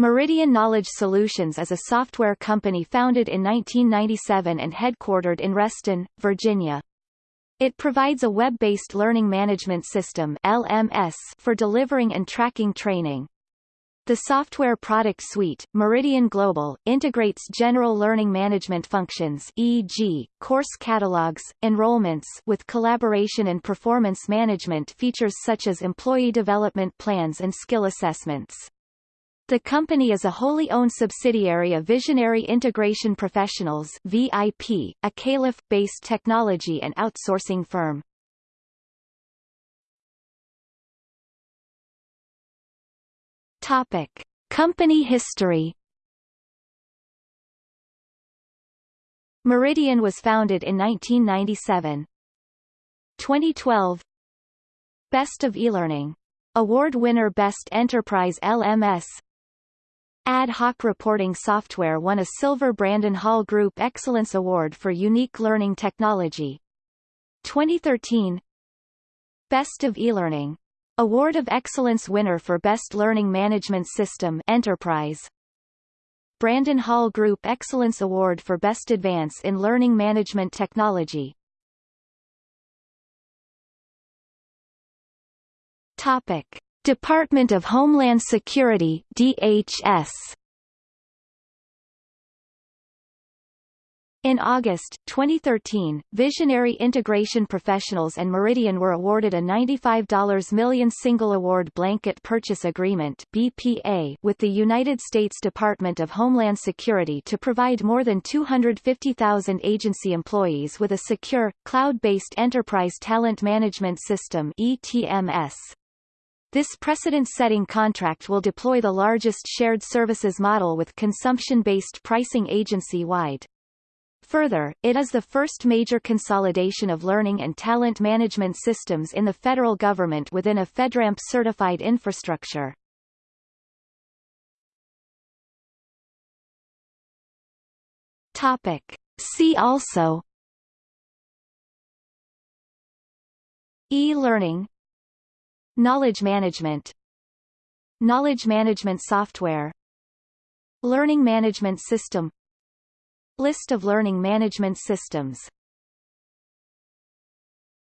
Meridian Knowledge Solutions is a software company founded in 1997 and headquartered in Reston, Virginia. It provides a web-based learning management system LMS for delivering and tracking training. The software product suite, Meridian Global, integrates general learning management functions e.g., course catalogs, enrollments with collaboration and performance management features such as employee development plans and skill assessments. The company is a wholly owned subsidiary of Visionary Integration Professionals VIP, a Calif-based technology and outsourcing firm. Topic: Company history. Meridian was founded in 1997. 2012 Best of eLearning Award winner Best Enterprise LMS Ad hoc reporting software won a Silver Brandon Hall Group Excellence Award for Unique Learning Technology. 2013 Best of eLearning. Award of Excellence winner for Best Learning Management System Enterprise. Brandon Hall Group Excellence Award for Best Advance in Learning Management Technology. Topic. Department of Homeland Security DHS In August 2013, Visionary Integration Professionals and Meridian were awarded a $95 million single award blanket purchase agreement BPA with the United States Department of Homeland Security to provide more than 250,000 agency employees with a secure, cloud-based enterprise talent management system ETMS. This precedent-setting contract will deploy the largest shared services model with consumption-based pricing agency-wide. Further, it is the first major consolidation of learning and talent management systems in the federal government within a FedRAMP-certified infrastructure. Topic. See also E-learning Knowledge management. Knowledge management software. Learning management system. List of learning management systems